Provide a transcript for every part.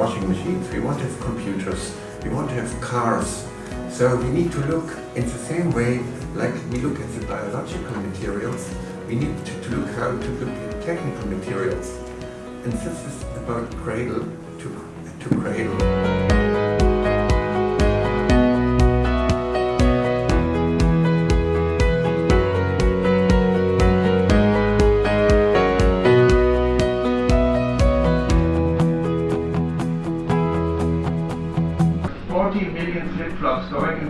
washing machines, we want to have computers, we want to have cars. So we need to look in the same way like we look at the biological materials, we need to, to look how to look at technical materials. And this is about cradle to, to cradle.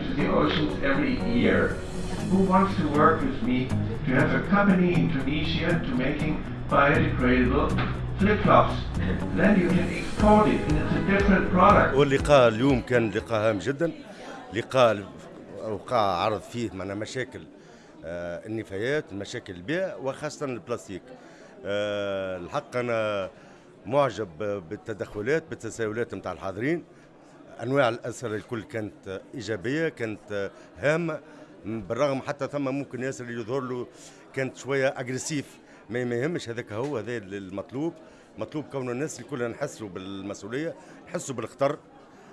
Going into the oceans every year. Who wants to work with me to have a company in Tunisia to making biodegradable flip-flops? Then you can export it and it's a different product. واللقاء اليوم كان لقاء هام جدا لقاء وقع عرض فيه معنا مشاكل آه، النفايات مشاكل البيئة وخاصة البلاستيك آه، الحق أنا معجب بالتدخلات بالتساؤلات نتاع الحاضرين أنواع الأسئلة الكل كانت إيجابية كانت هامة بالرغم حتى ثم ممكن ياسر يظهر له كانت شوية agressives. ما يهمش هذاك هو هذا المطلوب. مطلوب كون الناس الكل نحسوا بالمسؤولية نحسوا بالخطر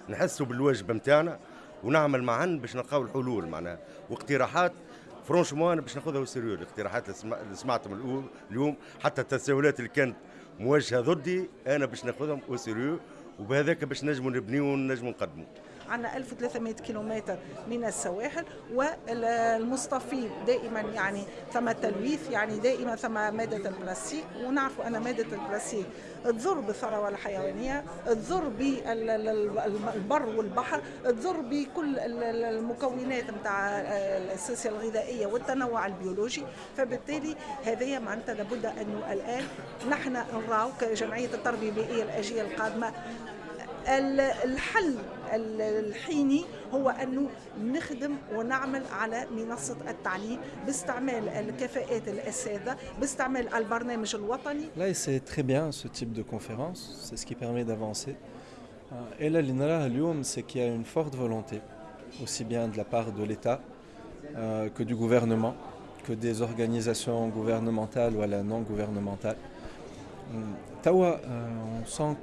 نحسوا بالواجب نتاعنا ونعمل معا باش نلقاو الحلول معناها. واقتراحات franchement باش ناخذها sérieux الاقتراحات اللي سمع- اللي سمعتهم اليوم حتى التساؤلات اللي كانت موجهة ضدي أنا باش ناخذهم sérieux وبهذاك باش نجموا نبنيو ونجموا نقدموا عندنا 1300 كيلومتر من السواحل والمصطفين دائما يعني ثم تلويث يعني دائما ثم مادة البلاستيك. ونعرف أن مادة البلاستيك تضر بالثروة الحيوانية تضر بالبر والبحر تضر بكل ال- ال- المكونات نتاع السلسلة الغذائية والتنوع البيولوجي. فبالتالي هذايا معناتها لابد أنه الآن نحن نراو كجمعية التربية البيئية الأجيال القادمة ال- الحل ال- الحيني هو انه نخدم ونعمل على منصه التعليم باستعمال الكفاءات الاساتذه باستعمال البرنامج الوطني Là, c'est très bien ce type de conférence, c'est ce qui permet d'avancer. Euh, Et là, l'INRA, اليوم, c'est qu'il y a une forte volonté, aussi bien de la part de l'État euh, que du gouvernement, que des organisations gouvernementales ou à la non gouvernementales. Hum, Tawa, euh, on sent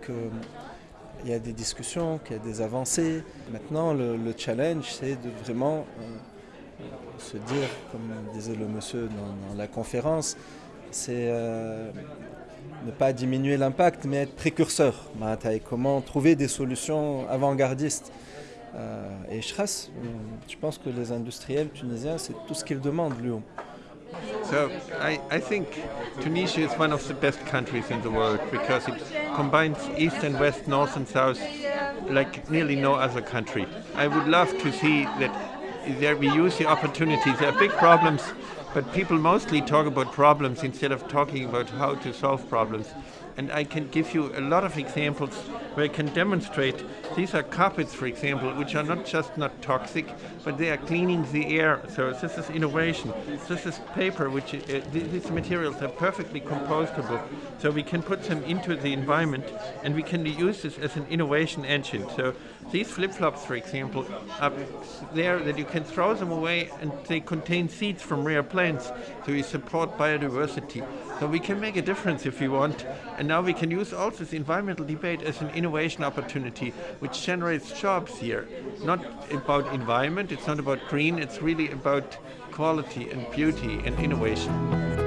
il y a des discussions, qu'il y a des avancées. Maintenant, le, challenge, c'est de vraiment euh, se dire, comme disait le monsieur dans, la conférence, c'est euh, ne pas diminuer l'impact, mais être précurseur. Comment trouver des solutions avant-gardistes euh, Et Shras, je pense que les industriels tunisiens, c'est tout ce qu'ils demandent, lui. So I, I think Tunisia is one of the best countries in the world because it combines East and West, North and South like nearly no other country. I would love to see that there we use the opportunities. There are big problems, but people mostly talk about problems instead of talking about how to solve problems. And I can give you a lot of examples where I can demonstrate these are carpets, for example, which are not just not toxic, but they are cleaning the air. So this is innovation. This is paper, which uh, th- these materials are perfectly compostable. So we can put them into the environment, and we can use this as an innovation engine. So these flip-flops, for example, are there that you can throw them away, and they contain seeds from rare plants. So we support biodiversity. So we can make a difference if we want. And now we can use also this environmental debate as an innovation opportunity, which generates jobs here. Not about environment, it's not about green, it's really about quality and beauty and innovation.